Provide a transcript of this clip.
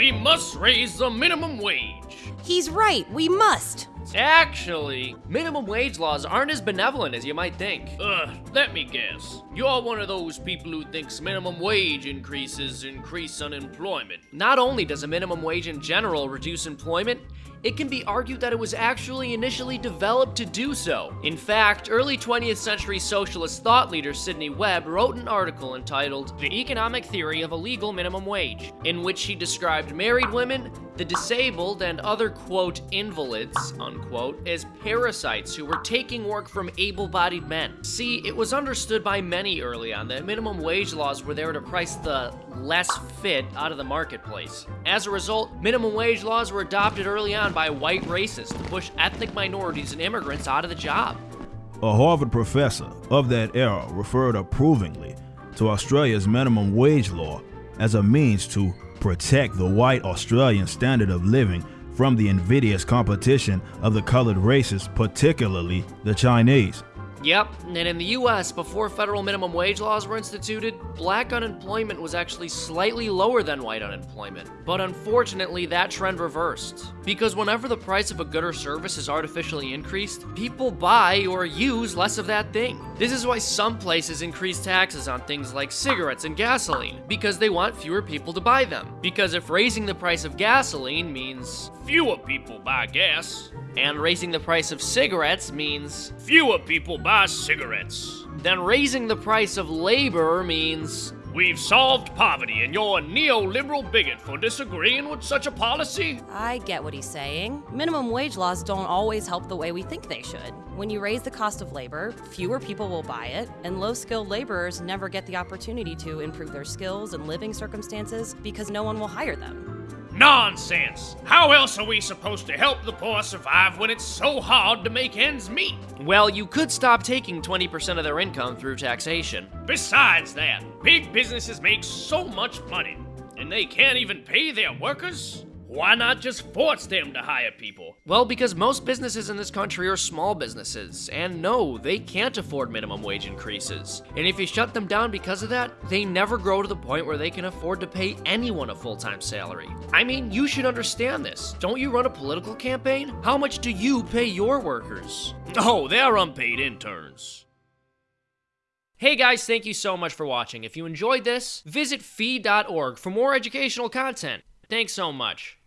We must raise the minimum wage. He's right, we must. Actually, Minimum wage laws aren't as benevolent as you might think. uh, let me guess. You're one of those people who thinks minimum wage increases increase unemployment. Not only does a minimum wage in general reduce employment, it can be argued that it was actually initially developed to do so. In fact, early 20th century socialist thought leader Sidney Webb wrote an article entitled The Economic Theory of a Legal Minimum Wage, in which she described married women, the disabled, and other quote invalids unquote as parasites who were taking work from able bodied men. See, it was understood by many early on that minimum wage laws were there to price the less fit out of the marketplace. As a result, minimum wage laws were adopted early on by white racists to push ethnic minorities and immigrants out of the job. A Harvard professor of that era referred approvingly to Australia's minimum wage law as a means to protect the white Australian standard of living from the invidious competition of the colored races, particularly the Chinese. Yep, and in the US, before federal minimum wage laws were instituted, black unemployment was actually slightly lower than white unemployment. But unfortunately, that trend reversed. Because whenever the price of a good or service is artificially increased, people buy or use less of that thing. This is why some places increase taxes on things like cigarettes and gasoline, because they want fewer people to buy them. Because if raising the price of gasoline means Fewer people buy gas. And raising the price of cigarettes means Fewer people buy cigarettes. then raising the price of labor means We've solved poverty, and you're a neoliberal bigot for disagreeing with such a policy? I get what he's saying. Minimum wage laws don't always help the way we think they should. When you raise the cost of labor, fewer people will buy it, and low skilled laborers never get the opportunity to improve their skills and living circumstances because no one will hire them. Nonsense! How else are we supposed to help the poor survive when it's so hard to make ends meet? Well, you could stop taking 20% of their income through taxation. Besides that, big businesses make so much money, and they can't even pay their workers? Why not just force them to hire people? Well, because most businesses in this country are small businesses, and no, they can't afford minimum wage increases. And if you shut them down because of that, they never grow to the point where they can afford to pay anyone a full time salary. I mean, you should understand this. Don't you run a political campaign? How much do you pay your workers? Oh, they're unpaid interns. Hey guys, thank you so much for watching. If you enjoyed this, visit fee.org for more educational content. Thanks so much.